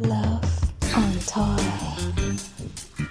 Love on toy.